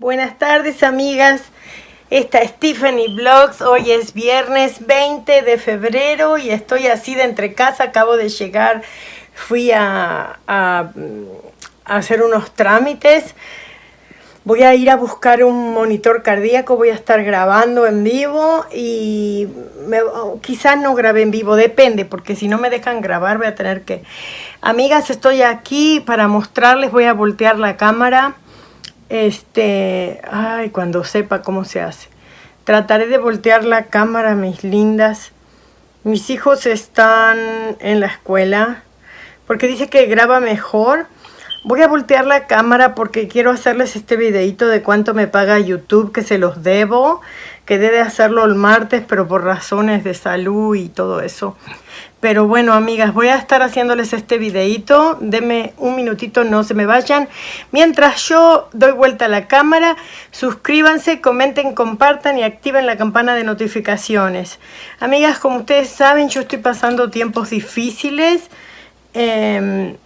Buenas tardes amigas, esta es Tiffany Vlogs, hoy es viernes 20 de febrero y estoy así de entre casa, acabo de llegar, fui a, hacer unos trámites, voy a ir a buscar un monitor cardíaco, voy a estar grabando en vivo y quizás no grabé en vivo, depende, porque si no me dejan grabar voy a tener que... Amigas, estoy aquí para mostrarles, voy a voltear la cámara este, ay, cuando sepa cómo se hace. Trataré de voltear la cámara, mis lindas. Mis hijos están en la escuela porque dice que graba mejor. Voy a voltear la cámara porque quiero hacerles este videito de cuánto me paga YouTube, que se los debo. Quedé de hacerlo el martes, pero por razones de salud y todo eso. Pero bueno, amigas, voy a estar haciéndoles este videito. Denme un minutito, no se me vayan. Mientras yo doy vuelta a la cámara, suscríbanse, comenten, compartan y activen la campana de notificaciones. Amigas, como ustedes saben, yo estoy pasando tiempos difíciles. Em,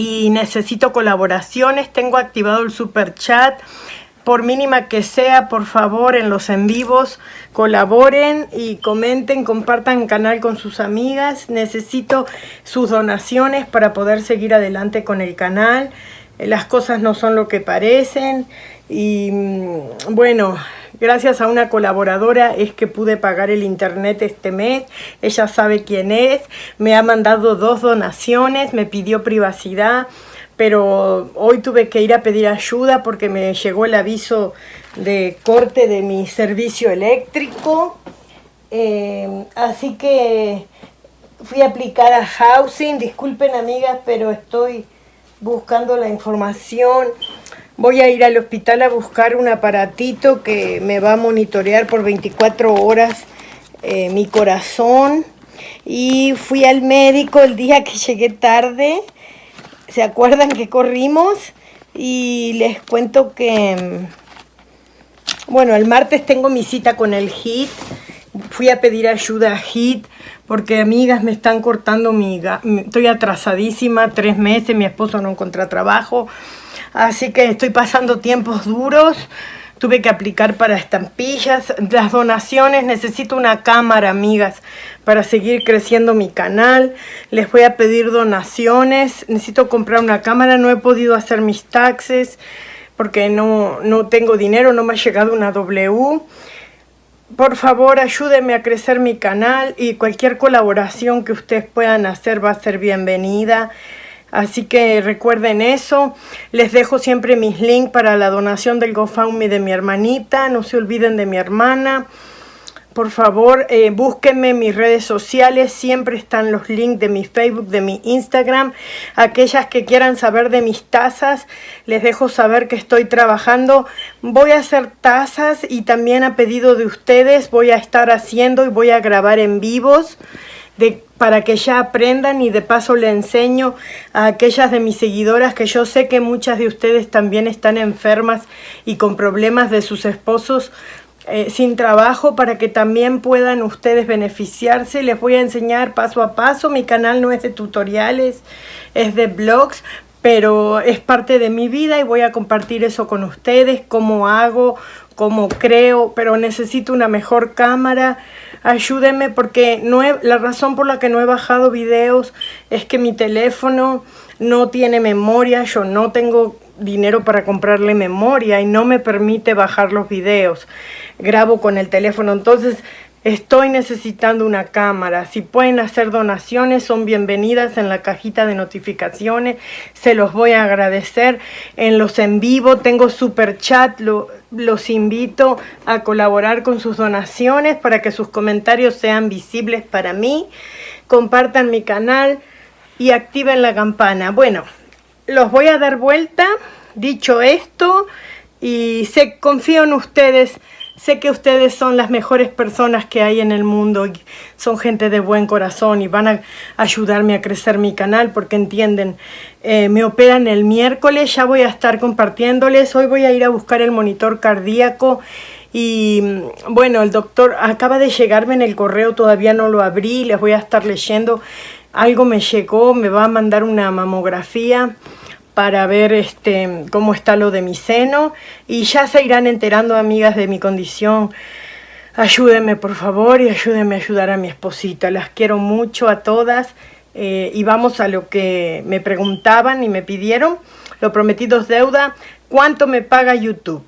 y necesito colaboraciones. Tengo activado el super chat por mínima que sea, por favor, en los en vivos, colaboren y comenten, compartan el canal con sus amigas. Necesito sus donaciones para poder seguir adelante con el canal. Eh, las cosas no son lo que parecen y mm, bueno, gracias a una colaboradora es que pude pagar el internet este mes. Ella sabe quién es, me ha mandado dos donaciones, me pidió privacidad pero hoy tuve que ir a pedir ayuda porque me llegó el aviso de corte de mi servicio eléctrico. Eh, así que fui a aplicar a Housing. Disculpen amigas, pero estoy buscando la información. Voy a ir al hospital a buscar un aparatito que me va a monitorear por 24 horas eh, mi corazón. Y fui al médico el día que llegué tarde ¿Se acuerdan que corrimos? Y les cuento que, mm, bueno, el martes tengo mi cita con el HIT. Fui a pedir ayuda a HIT porque amigas me están cortando mi... Estoy atrasadísima, tres meses, mi esposo no encuentra trabajo. Así que estoy pasando tiempos duros tuve que aplicar para estampillas, las donaciones, necesito una cámara, amigas, para seguir creciendo mi canal. Les voy a pedir donaciones, necesito comprar una cámara, no he podido hacer mis taxes porque no, no tengo dinero, no me ha llegado una W. Por favor, ayúdenme a crecer mi canal y cualquier colaboración que ustedes puedan hacer va a ser bienvenida. Así que recuerden eso. Les dejo siempre mis links para la donación del GoFundMe de mi hermanita. No se olviden de mi hermana. Por favor, eh, búsquenme en mis redes sociales. Siempre están los links de mi Facebook, de mi Instagram. Aquellas que quieran saber de mis tazas, les dejo saber que estoy trabajando. Voy a hacer tazas y también a pedido de ustedes voy a estar haciendo y voy a grabar en vivos para que ya aprendan y de paso le enseño a aquellas de mis seguidoras que yo sé que muchas de ustedes también están enfermas y con problemas de sus esposos eh, sin trabajo para que también puedan ustedes beneficiarse. Les voy a enseñar paso a paso. Mi canal no es de tutoriales, es de blogs, pero es parte de mi vida y voy a compartir eso con ustedes, cómo hago, cómo creo, pero necesito una mejor cámara, ayúdenme porque no la razón por la que no he bajado videos es que mi teléfono no tiene memoria, yo no tengo dinero para comprarle memoria y no me permite bajar los videos. Grabo con el teléfono, entonces Estoy necesitando una cámara. Si pueden hacer donaciones, son bienvenidas en la cajita de notificaciones. Se los voy a agradecer. En los en vivo tengo super chat. Los invito a colaborar con sus donaciones para que sus comentarios sean visibles para mí. Compartan mi canal y activen la campana. Bueno, los voy a dar vuelta. Dicho esto, y se confío en ustedes Sé que ustedes son las mejores personas que hay en el mundo son gente de buen corazón y van a ayudarme a crecer mi canal porque entienden, eh, me operan el miércoles, ya voy a estar compartiéndoles, hoy voy a ir a buscar el monitor cardíaco y mm, bueno, el doctor acaba de llegarme en el correo, todavía no lo abrí, les voy a estar leyendo, algo me llegó, me va a mandar una mamografía para ver este, cómo está lo de mi seno y ya se irán enterando amigas de mi condición. Ayúdenme por favor y ayúdenme a ayudar a mi esposita. Las quiero mucho a todas eh, y vamos a lo que me preguntaban y me pidieron. Lo prometido es deuda. ¿Cuánto me paga YouTube?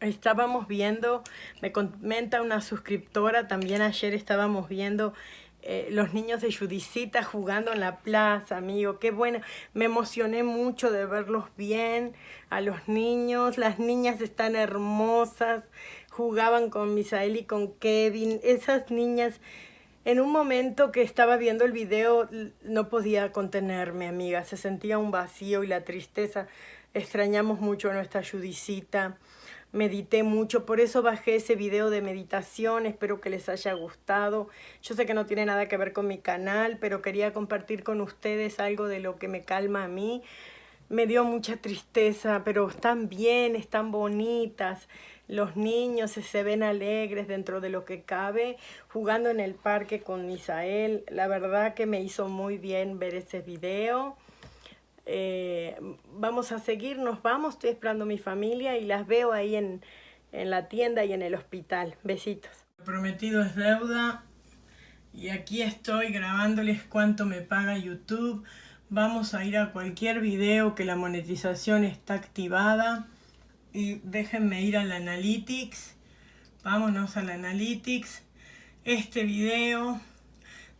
Estábamos viendo, me comenta una suscriptora, también ayer estábamos viendo eh, los niños de Judicita jugando en la plaza, amigo, qué bueno. Me emocioné mucho de verlos bien, a los niños, las niñas están hermosas, jugaban con Misael y con Kevin, esas niñas... En un momento que estaba viendo el video no podía contenerme, amiga, se sentía un vacío y la tristeza. Extrañamos mucho a nuestra Judicita medité mucho, por eso bajé ese video de meditación, espero que les haya gustado. Yo sé que no tiene nada que ver con mi canal, pero quería compartir con ustedes algo de lo que me calma a mí. Me dio mucha tristeza, pero están bien, están bonitas. Los niños se ven alegres dentro de lo que cabe, jugando en el parque con Misael. La verdad que me hizo muy bien ver ese video. Eh, vamos a seguir, nos vamos, estoy esperando a mi familia y las veo ahí en, en la tienda y en el hospital. Besitos. Prometido es deuda y aquí estoy grabándoles cuánto me paga YouTube. Vamos a ir a cualquier video que la monetización está activada y déjenme ir al Analytics. Vámonos al Analytics. Este video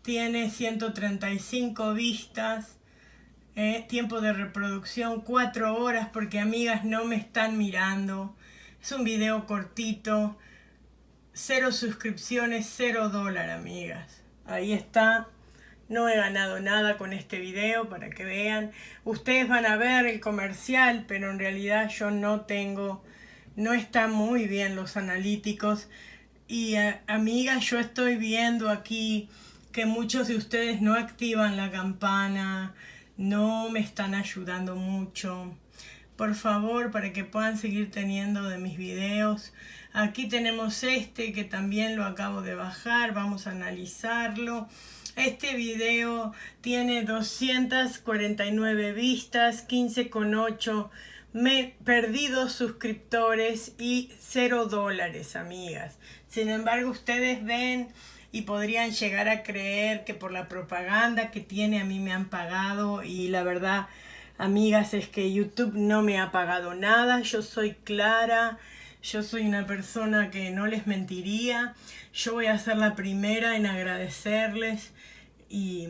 tiene 135 vistas eh, tiempo de reproducción, cuatro horas porque amigas no me están mirando. Es un video cortito. Cero suscripciones, cero dólar, amigas. Ahí está. No he ganado nada con este video para que vean. Ustedes van a ver el comercial, pero en realidad yo no tengo... No están muy bien los analíticos. Y eh, amigas, yo estoy viendo aquí que muchos de ustedes no activan la campana, no me están ayudando mucho. Por favor, para que puedan seguir teniendo de mis videos. Aquí tenemos este que también lo acabo de bajar. Vamos a analizarlo. Este video tiene 249 vistas, 15,8 me perdidos suscriptores y 0 dólares, amigas. Sin embargo, ustedes ven y podrían llegar a creer que por la propaganda que tiene a mí me han pagado y la verdad, amigas, es que YouTube no me ha pagado nada, yo soy clara, yo soy una persona que no les mentiría, yo voy a ser la primera en agradecerles y,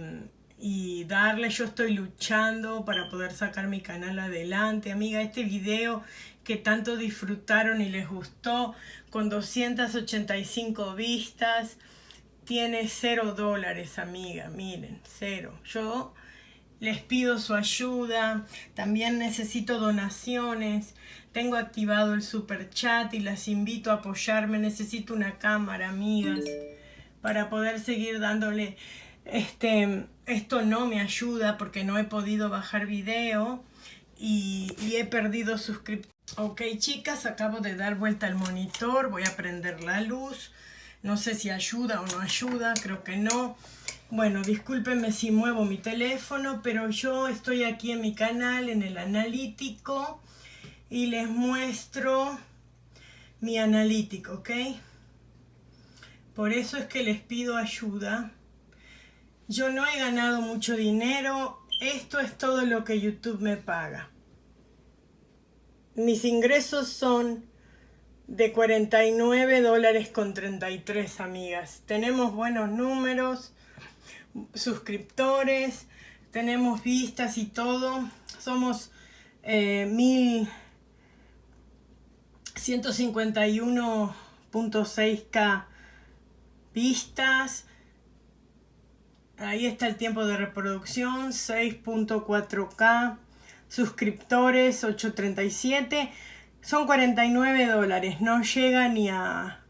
y darles, yo estoy luchando para poder sacar mi canal adelante, amiga, este video que tanto disfrutaron y les gustó, con 285 vistas, tiene cero dólares, amiga, miren, cero. Yo les pido su ayuda, también necesito donaciones, tengo activado el super chat y las invito a apoyarme, necesito una cámara, amigas, para poder seguir dándole, este, esto no me ayuda porque no he podido bajar video y, y he perdido suscriptores. Ok, chicas, acabo de dar vuelta al monitor, voy a prender la luz. No sé si ayuda o no ayuda, creo que no. Bueno, discúlpenme si muevo mi teléfono, pero yo estoy aquí en mi canal, en el analítico, y les muestro mi analítico, ¿ok? Por eso es que les pido ayuda. Yo no he ganado mucho dinero, esto es todo lo que YouTube me paga. Mis ingresos son de 49 dólares con 33 amigas. Tenemos buenos números, suscriptores, tenemos vistas y todo. Somos eh, 1151.6k vistas. Ahí está el tiempo de reproducción, 6.4k. Suscriptores, 837 son 49 dólares, no llega ni a...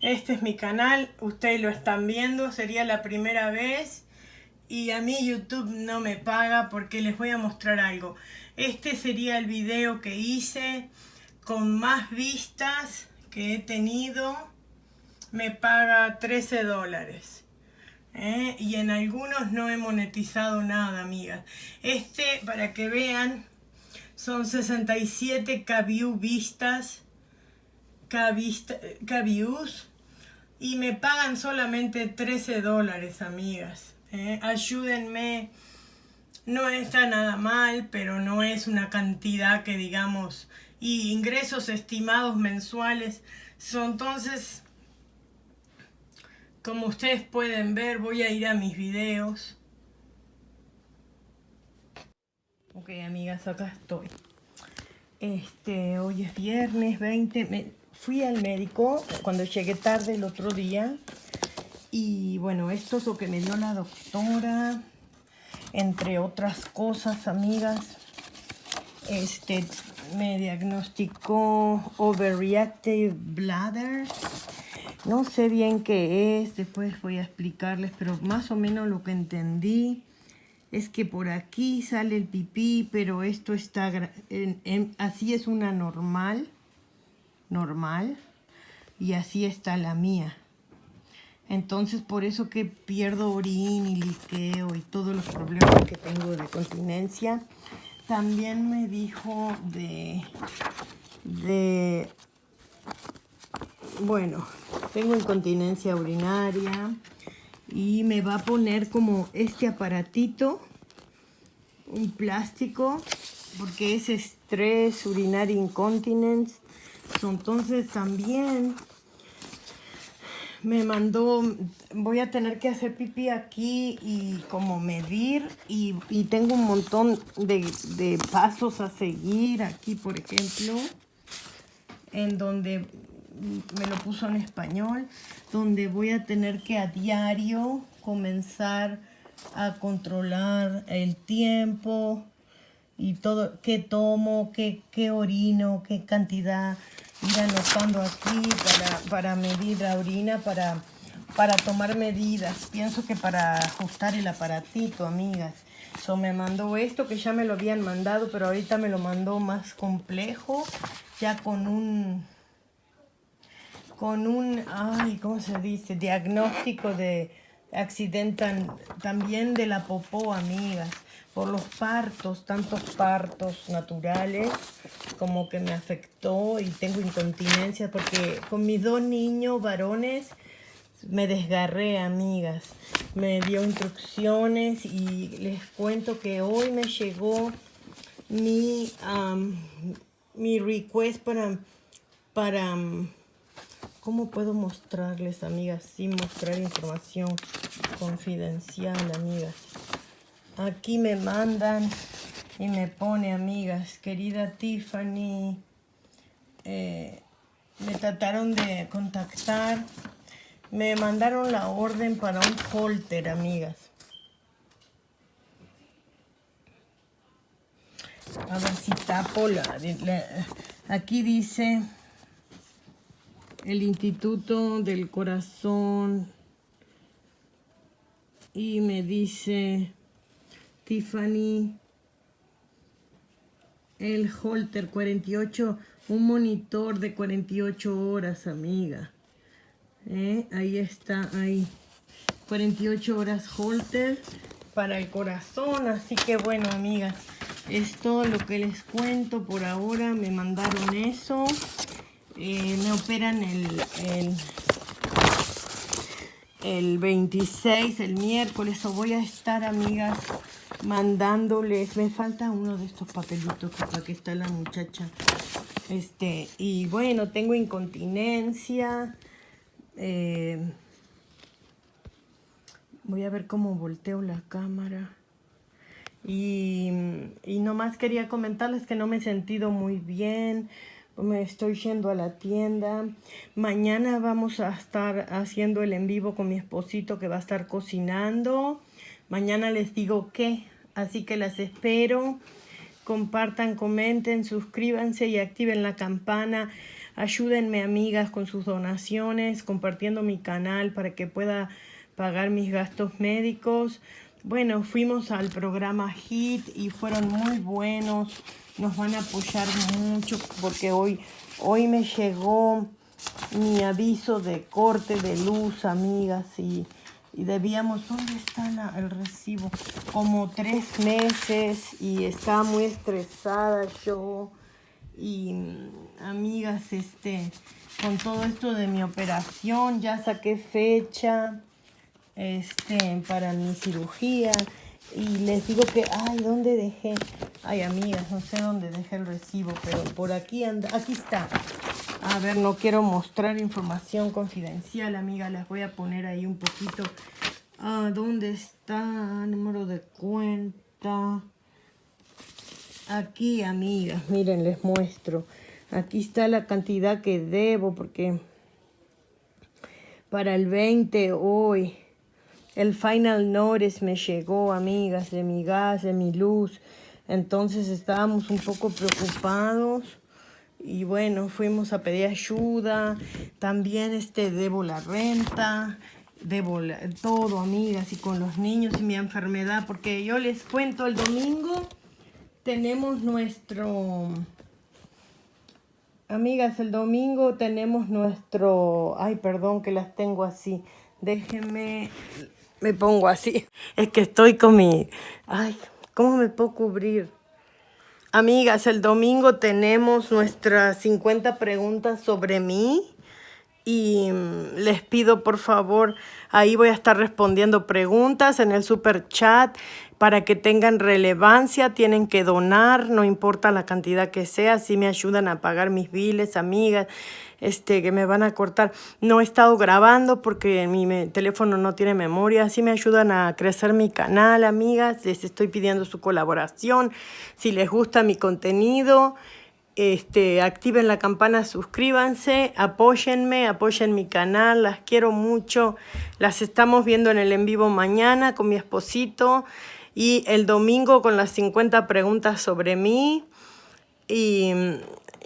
Este es mi canal, ustedes lo están viendo, sería la primera vez y a mí YouTube no me paga porque les voy a mostrar algo. Este sería el video que hice con más vistas que he tenido, me paga 13 dólares. ¿eh? y en algunos no he monetizado nada, amigas. Este, para que vean, son 67 K-View vistas, K-Views, y me pagan solamente 13 dólares, amigas. ¿eh? Ayúdenme, no está nada mal, pero no es una cantidad que digamos, y ingresos estimados mensuales, son entonces como ustedes pueden ver, voy a ir a mis videos. Ok, amigas, acá estoy. Este, hoy es viernes 20. fui al médico cuando llegué tarde el otro día. Y bueno, esto es lo que me dio la doctora. Entre otras cosas, amigas. Este, me diagnosticó overreactive bladder no sé bien qué es, después voy a explicarles, pero más o menos lo que entendí es que por aquí sale el pipí, pero esto está, así es una normal, normal, y así está la mía. Entonces por eso que pierdo orín y liqueo y todos los problemas que tengo de continencia. También me dijo de, de bueno, tengo incontinencia urinaria y me va a poner como este aparatito, un plástico, porque es estrés, urinaria incontinence. Entonces también me mandó, voy a tener que hacer pipí aquí y como medir y, tengo un montón de, de pasos a seguir aquí, por ejemplo, en donde me lo puso en español, donde voy a tener que a diario comenzar a controlar el tiempo y todo, qué tomo, qué, qué orino, qué cantidad, ir anotando aquí para, para medir la orina, para, para tomar medidas. Pienso que para ajustar el aparatito, amigas. So, me mandó esto que ya me lo habían mandado, pero ahorita me lo mandó más complejo, ya con un con un, ay, ¿cómo se dice? Diagnóstico de accidente también de la popó, amigas. Por los partos, tantos partos naturales, como que me afectó y tengo incontinencia porque con mis dos niños varones me desgarré, amigas. Me dio instrucciones y les cuento que hoy me llegó mi, mi request para, para ¿Cómo puedo mostrarles, amigas, sin mostrar información confidencial, amigas? Aquí me mandan y me pone, amigas, querida Tiffany, eh, me trataron de contactar, me mandaron la orden para un holter, amigas. A ver si tapo la aquí dice el Instituto del Corazón y me dice Tiffany el holter 48 un monitor de 48 horas amiga ¿Eh? ahí está ahí. 48 horas holter para el corazón así que bueno amigas es todo lo que les cuento por ahora. Me mandaron eso eh, me operan el, el, 26, el miércoles, o voy a estar, amigas, mandándoles, me falta uno de estos papelitos que está la muchacha, este, y bueno, tengo incontinencia, eh, voy a ver cómo volteo la cámara, y, y nomás quería comentarles que no me he sentido muy bien, me estoy yendo a la tienda. Mañana vamos a estar haciendo el en vivo con mi esposito que va a estar cocinando. Mañana les digo qué, así que las espero. Compartan, comenten, suscríbanse y activen la campana. Ayúdenme amigas con sus donaciones, compartiendo mi canal para que pueda pagar mis gastos médicos. Bueno, fuimos al programa HIT y fueron muy buenos. Nos van a apoyar mucho porque hoy, hoy me llegó mi aviso de corte de luz, amigas, y, y debíamos, ¿dónde está el recibo? Como tres meses y estaba muy estresada yo. Y amigas, este, con todo esto de mi operación, ya saqué fecha este, para mi cirugía y les digo que, ay, ¿dónde dejé? Ay, amigas, no sé dónde dejé el recibo, pero por aquí anda, aquí está. A ver, no quiero mostrar información confidencial, amiga. Les voy a poner ahí un poquito. Ah, ¿Dónde está? Número de cuenta. Aquí, amigas. Miren, les muestro. Aquí está la cantidad que debo porque para el 20 hoy el final notice me llegó, amigas, de mi gas, de mi luz. Entonces estábamos un poco preocupados y bueno, fuimos a pedir ayuda, también este, debo la renta, debo todo, amigas, y con los niños y mi enfermedad, porque yo les cuento, el domingo tenemos nuestro... Amigas, el domingo tenemos nuestro... Ay, perdón que las tengo así. Déjenme... Me pongo así. Es que estoy con mi... Ay, ¿cómo me puedo cubrir? Amigas, el domingo tenemos nuestras 50 preguntas sobre mí y mm, les pido por favor, ahí voy a estar respondiendo preguntas en el super chat para que tengan relevancia, tienen que donar, no importa la cantidad que sea, si me ayudan a pagar mis biles, amigas, este, que me van a cortar. No he estado grabando porque mi teléfono no tiene memoria. Así me ayudan a crecer mi canal, amigas. Les estoy pidiendo su colaboración. Si les gusta mi contenido, este, activen la campana, suscríbanse, apóyenme, apoyen mi canal. Las quiero mucho. Las estamos viendo en el en vivo mañana con mi esposito. Y el domingo con las 50 preguntas sobre mí. Y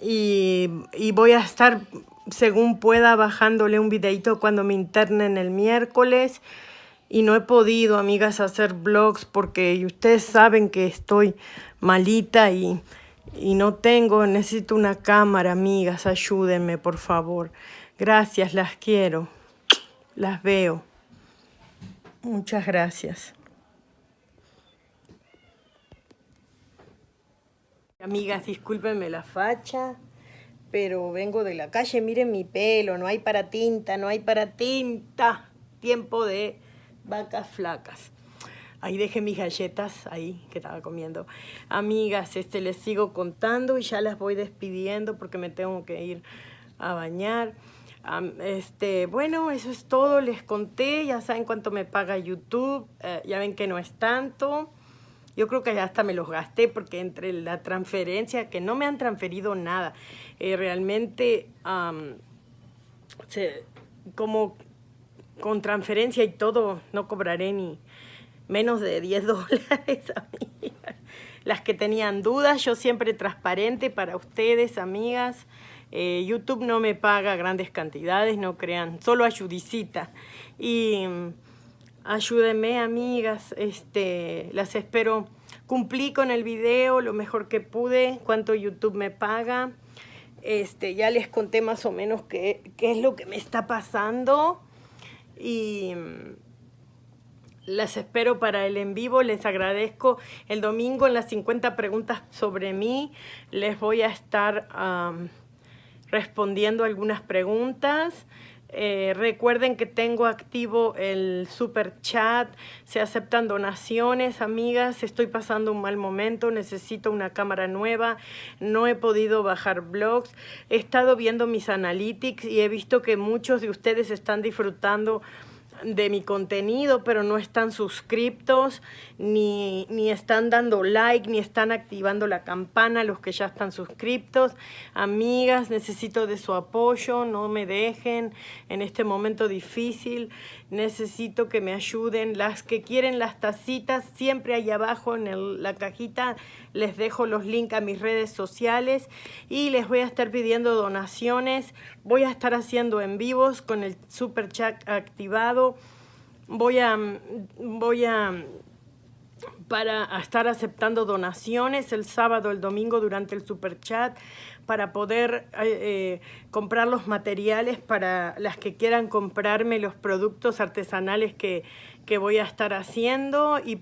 y, voy a estar, según pueda, bajándole un videito cuando me internen el miércoles. Y no he podido, amigas, hacer vlogs porque ustedes saben que estoy malita y, y no tengo, necesito una cámara, amigas, ayúdenme, por favor. Gracias, las quiero. Las veo. Muchas gracias. Amigas, discúlpenme la facha, pero vengo de la calle, miren mi pelo, no hay para tinta, no hay para tinta. Tiempo de vacas flacas. Ahí dejé mis galletas, ahí que estaba comiendo. Amigas, este les sigo contando y ya las voy despidiendo porque me tengo que ir a bañar. este, bueno, eso es todo, les conté, ya saben cuánto me paga YouTube, eh, ya ven que no es tanto. Yo creo que hasta me los gasté porque entre la transferencia, que no me han transferido nada, eh, realmente como con transferencia y todo no cobraré ni menos de 10 dólares. Las que tenían dudas, yo siempre transparente para ustedes, amigas. Eh, YouTube no me paga grandes cantidades, no crean, solo ayudicita. Y Ayúdenme, amigas. Este, las espero. Cumplí con el video lo mejor que pude, cuánto YouTube me paga. Este, ya les conté más o menos qué, qué es lo que me está pasando. Y mm, las espero para el en vivo. Les agradezco. El domingo en las 50 preguntas sobre mí les voy a estar respondiendo algunas preguntas. Eh, recuerden que tengo activo el super chat, se aceptan donaciones, amigas, estoy pasando un mal momento, necesito una cámara nueva, no he podido bajar blogs, he estado viendo mis analytics y he visto que muchos de ustedes están disfrutando de mi contenido, pero no están suscriptos, ni, ni, están dando like, ni están activando la campana, los que ya están suscriptos. Amigas, necesito de su apoyo, no me dejen en este momento difícil necesito que me ayuden. Las que quieren las tacitas, siempre ahí abajo en la cajita les dejo los links a mis redes sociales y les voy a estar pidiendo donaciones. Voy a estar haciendo en vivos con el super chat activado. Voy a, voy a para estar aceptando donaciones el sábado, el domingo durante el super chat para poder eh, eh, comprar los materiales para las que quieran comprarme los productos artesanales que, que voy a estar haciendo y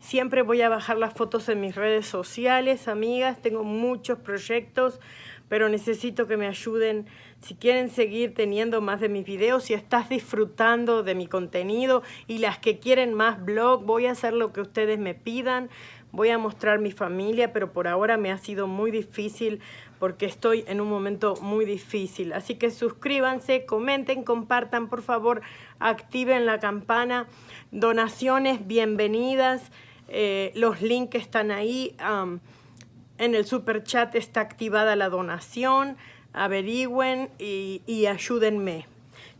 siempre voy a bajar las fotos en mis redes sociales, amigas, tengo muchos proyectos pero necesito que me ayuden. Si quieren seguir teniendo más de mis videos, si estás disfrutando de mi contenido y las que quieren más blog, voy a hacer lo que ustedes me pidan. Voy a mostrar mi familia, pero por ahora me ha sido muy difícil porque estoy en un momento muy difícil. Así que suscríbanse, comenten, compartan, por favor, activen la campana. Donaciones, bienvenidas. Eh, los links están ahí. En el super chat está activada la donación. Averigüen y, ayúdenme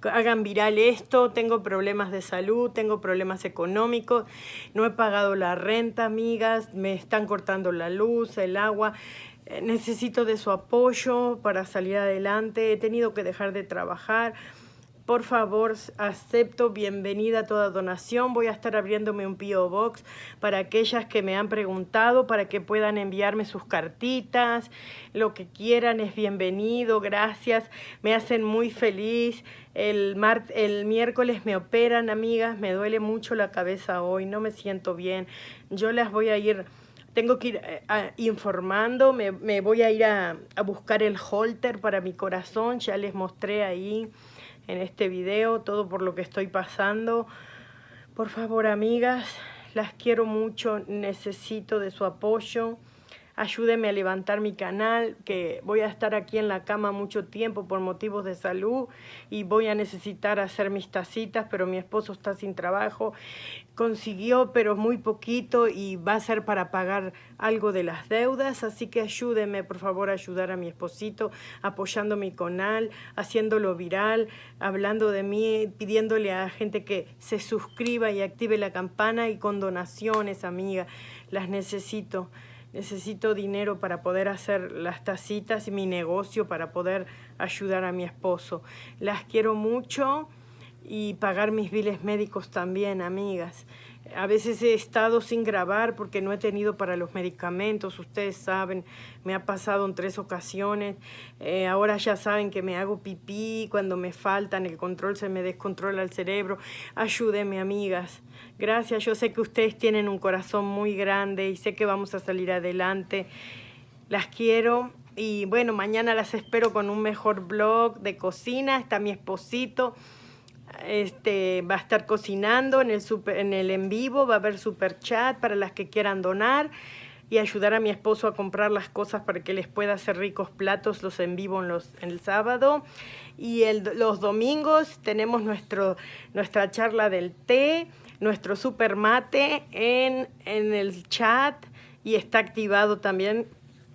hagan viral esto, tengo problemas de salud, tengo problemas económicos, no he pagado la renta, amigas, me están cortando la luz, el agua, eh, necesito de su apoyo para salir adelante, he tenido que dejar de trabajar, por favor, acepto bienvenida toda donación. Voy a estar abriéndome un P.O. Box para aquellas que me han preguntado, para que puedan enviarme sus cartitas. Lo que quieran es bienvenido, gracias. Me hacen muy feliz. El, el miércoles me operan, amigas. Me duele mucho la cabeza hoy, no me siento bien. Yo las voy a ir tengo que ir eh, informando, me, voy a ir a, a, buscar el holter para mi corazón, ya les mostré ahí en este video, todo por lo que estoy pasando. Por favor, amigas, las quiero mucho, necesito de su apoyo ayúdeme a levantar mi canal, que voy a estar aquí en la cama mucho tiempo por motivos de salud y voy a necesitar hacer mis tacitas, pero mi esposo está sin trabajo. Consiguió, pero muy poquito y va a ser para pagar algo de las deudas, así que ayúdeme, por favor, a ayudar a mi esposito, apoyando mi canal, haciéndolo viral, hablando de mí, pidiéndole a gente que se suscriba y active la campana y con donaciones, amiga, las necesito necesito dinero para poder hacer las tacitas y mi negocio para poder ayudar a mi esposo. Las quiero mucho y pagar mis biles médicos también, amigas. A veces he estado sin grabar porque no he tenido para los medicamentos, ustedes saben, me ha pasado en tres ocasiones. Eh, ahora ya saben que me hago pipí cuando me faltan, el control se me descontrola el cerebro. Ayúdenme, amigas. Gracias, yo sé que ustedes tienen un corazón muy grande y sé que vamos a salir adelante. Las quiero y bueno, mañana las espero con un mejor blog de cocina. Está mi esposito este, va a estar cocinando en el, super, en vivo, va a haber super chat para las que quieran donar y ayudar a mi esposo a comprar las cosas para que les pueda hacer ricos platos los en vivo en, los, el sábado. Y los domingos tenemos nuestro, nuestra charla del té, nuestro super mate en, en el chat y está activado también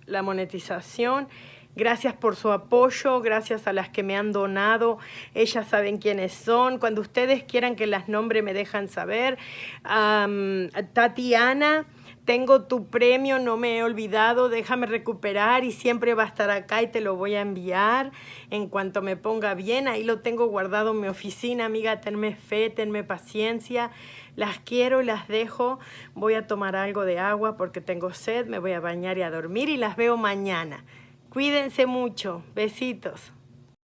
la monetización. Gracias por su apoyo, gracias a las que me han donado. Ellas saben quiénes son. Cuando ustedes quieran que las nombre me dejan saber. Tatiana, tengo tu premio, no me he olvidado, déjame recuperar y siempre va a estar acá y te lo voy a enviar en cuanto me ponga bien. Ahí lo tengo guardado en mi oficina, amiga, tenme fe, tenme paciencia. Las quiero y las dejo. Voy a tomar algo de agua porque tengo sed, me voy a bañar y a dormir y las veo mañana. Cuídense mucho. Besitos.